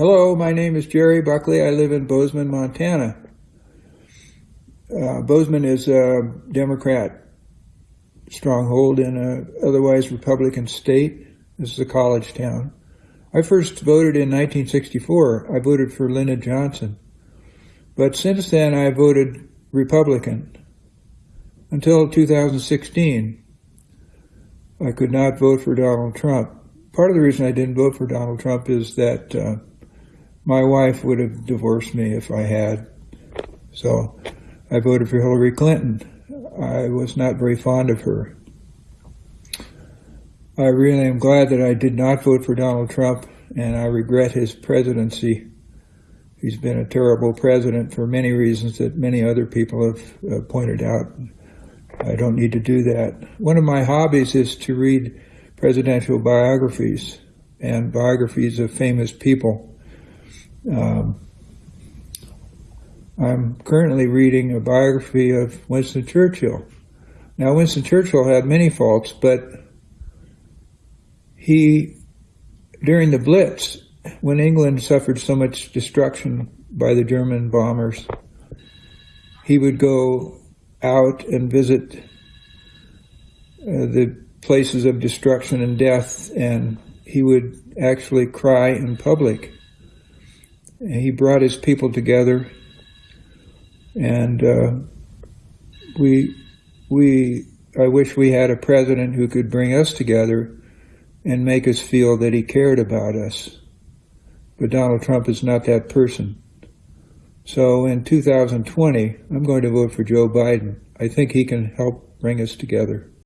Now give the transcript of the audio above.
Hello, my name is Jerry Buckley. I live in Bozeman, Montana. Uh, Bozeman is a Democrat stronghold in an otherwise Republican state. This is a college town. I first voted in 1964. I voted for Lyndon Johnson. But since then, I voted Republican until 2016. I could not vote for Donald Trump. Part of the reason I didn't vote for Donald Trump is that uh, my wife would have divorced me if I had. So I voted for Hillary Clinton. I was not very fond of her. I really am glad that I did not vote for Donald Trump, and I regret his presidency. He's been a terrible president for many reasons that many other people have uh, pointed out. I don't need to do that. One of my hobbies is to read presidential biographies and biographies of famous people. Um, I'm currently reading a biography of Winston Churchill. Now, Winston Churchill had many faults, but he, during the Blitz, when England suffered so much destruction by the German bombers, he would go out and visit uh, the places of destruction and death, and he would actually cry in public. He brought his people together, and uh, we, we, I wish we had a president who could bring us together and make us feel that he cared about us. But Donald Trump is not that person. So in 2020, I'm going to vote for Joe Biden. I think he can help bring us together.